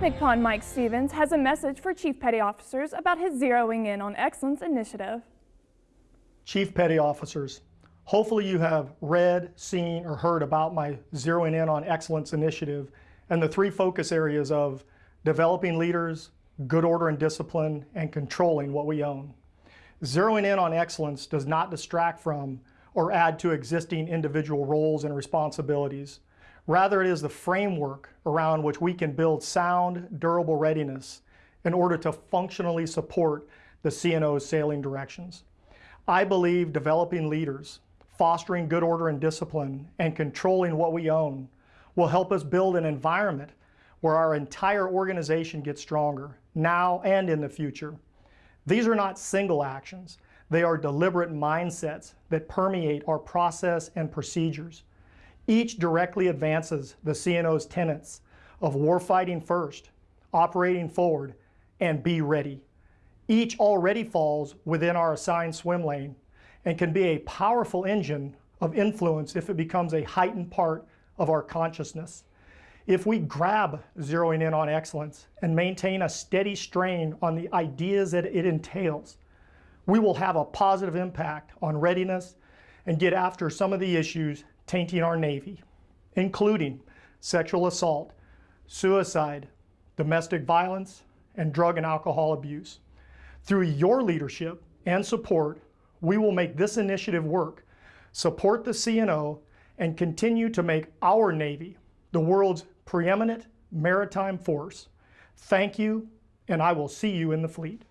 MCPON Mike Stevens has a message for Chief Petty Officers about his Zeroing In on Excellence initiative. Chief Petty Officers, hopefully you have read, seen, or heard about my Zeroing In on Excellence initiative and the three focus areas of developing leaders, good order and discipline, and controlling what we own. Zeroing in on excellence does not distract from or add to existing individual roles and responsibilities. Rather, it is the framework around which we can build sound, durable readiness in order to functionally support the CNO's sailing directions. I believe developing leaders, fostering good order and discipline, and controlling what we own will help us build an environment where our entire organization gets stronger, now and in the future. These are not single actions. They are deliberate mindsets that permeate our process and procedures. Each directly advances the CNO's tenets of warfighting first, operating forward, and be ready. Each already falls within our assigned swim lane and can be a powerful engine of influence if it becomes a heightened part of our consciousness. If we grab zeroing in on excellence and maintain a steady strain on the ideas that it entails, we will have a positive impact on readiness and get after some of the issues tainting our Navy, including sexual assault, suicide, domestic violence, and drug and alcohol abuse. Through your leadership and support, we will make this initiative work, support the CNO, and continue to make our Navy the world's preeminent maritime force. Thank you, and I will see you in the fleet.